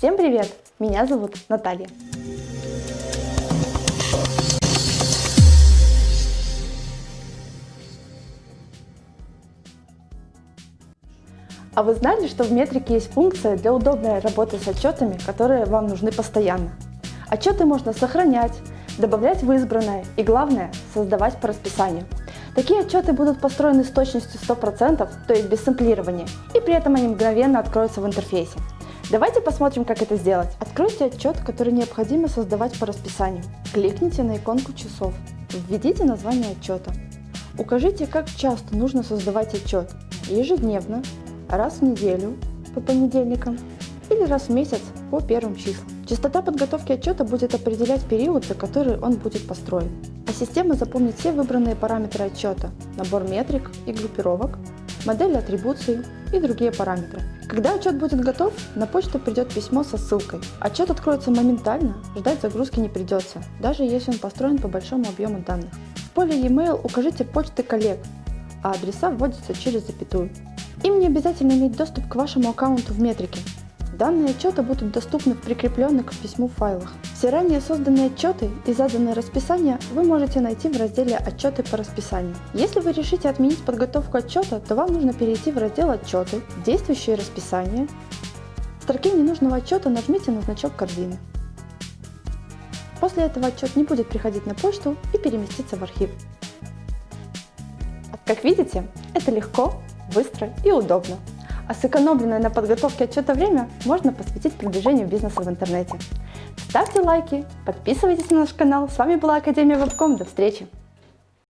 Всем привет! Меня зовут Наталья. А вы знали, что в метрике есть функция для удобной работы с отчетами, которые вам нужны постоянно? Отчеты можно сохранять, добавлять в избранное и, главное, создавать по расписанию. Такие отчеты будут построены с точностью 100%, то есть без сэмплирования, и при этом они мгновенно откроются в интерфейсе. Давайте посмотрим, как это сделать. Откройте отчет, который необходимо создавать по расписанию. Кликните на иконку часов. Введите название отчета. Укажите, как часто нужно создавать отчет. Ежедневно, раз в неделю, по понедельникам, или раз в месяц по первым числам. Частота подготовки отчета будет определять период, за который он будет построен. А система запомнит все выбранные параметры отчета, набор метрик и группировок, модель атрибуции и другие параметры. Когда отчет будет готов, на почту придет письмо со ссылкой. Отчет откроется моментально, ждать загрузки не придется, даже если он построен по большому объему данных. В поле e-mail укажите почты коллег, а адреса вводятся через запятую. Им не обязательно иметь доступ к вашему аккаунту в метрике. Данные отчета будут доступны в прикрепленных к письму файлах. Все ранее созданные отчеты и заданные расписания вы можете найти в разделе «Отчеты по расписанию». Если вы решите отменить подготовку отчета, то вам нужно перейти в раздел «Отчеты», «Действующие расписания». В строке ненужного отчета нажмите на значок корзины. После этого отчет не будет приходить на почту и переместиться в архив. Как видите, это легко, быстро и удобно а сэкономленное на подготовке отчета время можно посвятить продвижению бизнеса в интернете. Ставьте лайки, подписывайтесь на наш канал. С вами была Академия Вебком. До встречи!